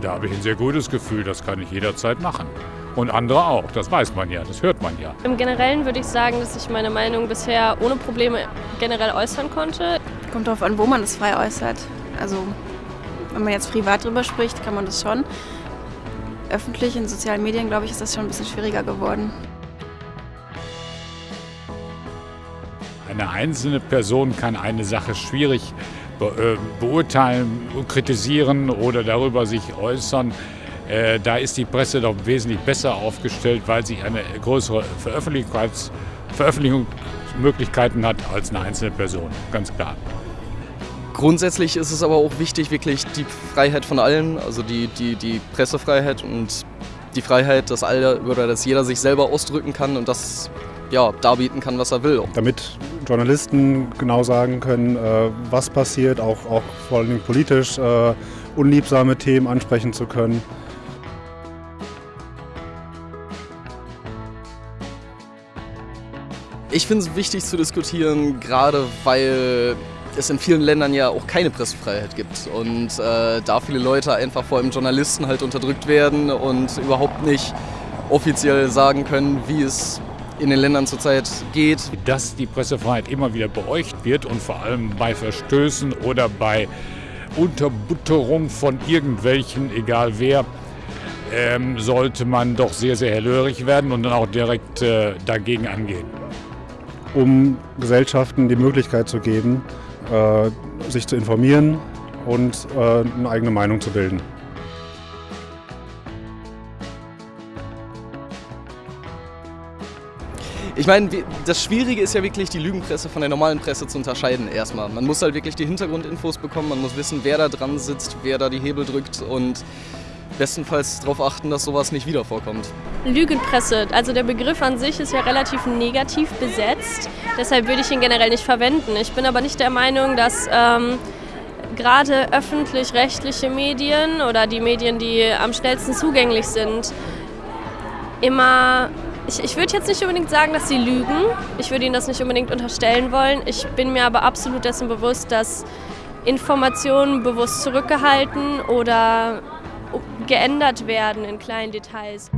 Da habe ich ein sehr gutes Gefühl, das kann ich jederzeit machen. Und andere auch, das weiß man ja, das hört man ja. Im Generellen würde ich sagen, dass ich meine Meinung bisher ohne Probleme generell äußern konnte. Kommt darauf an, wo man es frei äußert. Also wenn man jetzt privat drüber spricht, kann man das schon. Öffentlich in sozialen Medien, glaube ich, ist das schon ein bisschen schwieriger geworden. Eine einzelne Person kann eine Sache schwierig beurteilen, kritisieren oder darüber sich äußern. Äh, da ist die Presse doch wesentlich besser aufgestellt, weil sie eine größere Veröffentlichungsmöglichkeiten hat als eine einzelne Person, ganz klar. Grundsätzlich ist es aber auch wichtig, wirklich die Freiheit von allen, also die, die, die Pressefreiheit und die Freiheit, dass, alle, oder dass jeder sich selber ausdrücken kann und das ja, darbieten kann, was er will. Damit Journalisten genau sagen können, äh, was passiert, auch, auch vor allem politisch äh, unliebsame Themen ansprechen zu können. Ich finde es wichtig zu diskutieren, gerade weil es in vielen Ländern ja auch keine Pressefreiheit gibt und äh, da viele Leute einfach vor allem Journalisten halt unterdrückt werden und überhaupt nicht offiziell sagen können, wie es in den Ländern zurzeit geht. Dass die Pressefreiheit immer wieder beäugt wird und vor allem bei Verstößen oder bei Unterbutterung von irgendwelchen, egal wer, ähm, sollte man doch sehr, sehr hellhörig werden und dann auch direkt äh, dagegen angehen. Um Gesellschaften die Möglichkeit zu geben, äh, sich zu informieren und äh, eine eigene Meinung zu bilden. Ich meine, das Schwierige ist ja wirklich, die Lügenpresse von der normalen Presse zu unterscheiden erstmal. Man muss halt wirklich die Hintergrundinfos bekommen, man muss wissen, wer da dran sitzt, wer da die Hebel drückt und bestenfalls darauf achten, dass sowas nicht wieder vorkommt. Lügenpresse, also der Begriff an sich ist ja relativ negativ besetzt, deshalb würde ich ihn generell nicht verwenden. Ich bin aber nicht der Meinung, dass ähm, gerade öffentlich-rechtliche Medien oder die Medien, die am schnellsten zugänglich sind, immer ich, ich würde jetzt nicht unbedingt sagen, dass sie lügen. Ich würde ihnen das nicht unbedingt unterstellen wollen. Ich bin mir aber absolut dessen bewusst, dass Informationen bewusst zurückgehalten oder geändert werden in kleinen Details.